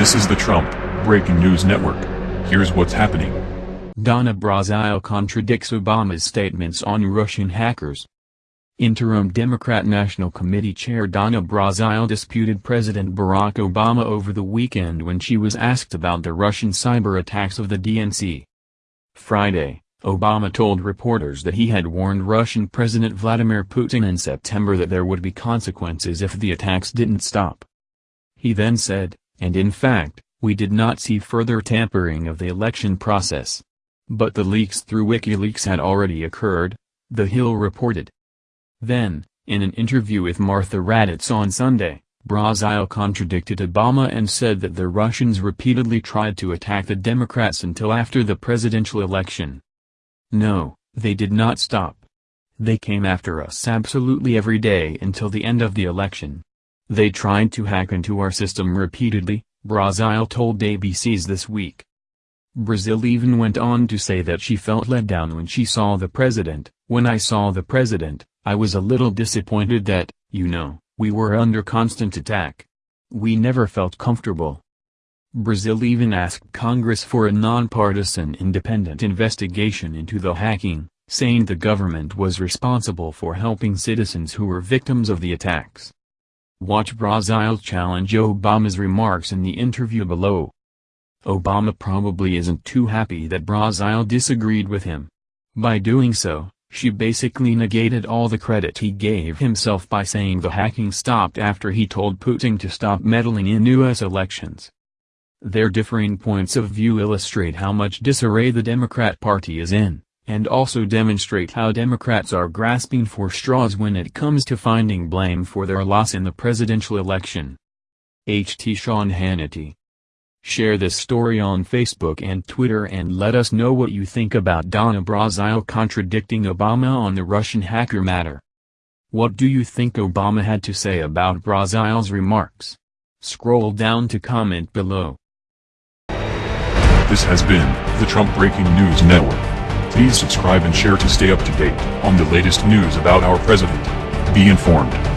This is the Trump Breaking News Network. Here's what's happening. Donna Brazile contradicts Obama's statements on Russian hackers. Interim Democrat National Committee Chair Donna Brazile disputed President Barack Obama over the weekend when she was asked about the Russian cyber attacks of the DNC. Friday, Obama told reporters that he had warned Russian President Vladimir Putin in September that there would be consequences if the attacks didn't stop. He then said, and in fact, we did not see further tampering of the election process. But the leaks through WikiLeaks had already occurred, The Hill reported. Then, in an interview with Martha Raddatz on Sunday, Brazile contradicted Obama and said that the Russians repeatedly tried to attack the Democrats until after the presidential election. No, they did not stop. They came after us absolutely every day until the end of the election. They tried to hack into our system repeatedly, Brazile told ABC's This Week. Brazile even went on to say that she felt let down when she saw the president. When I saw the president, I was a little disappointed that, you know, we were under constant attack. We never felt comfortable. Brazile even asked Congress for a nonpartisan independent investigation into the hacking, saying the government was responsible for helping citizens who were victims of the attacks. Watch Brazile challenge Obama's remarks in the interview below. Obama probably isn't too happy that Brazile disagreed with him. By doing so, she basically negated all the credit he gave himself by saying the hacking stopped after he told Putin to stop meddling in U.S. elections. Their differing points of view illustrate how much disarray the Democrat Party is in, and also demonstrate how Democrats are grasping for straws when it comes to finding blame for their loss in the presidential election. H.T. Sean Hannity Share this story on Facebook and Twitter and let us know what you think about Donna Brazile contradicting Obama on the Russian hacker matter. What do you think Obama had to say about Brazile's remarks? Scroll down to comment below. This has been the Trump Breaking News Network. Please subscribe and share to stay up to date on the latest news about our president. Be informed.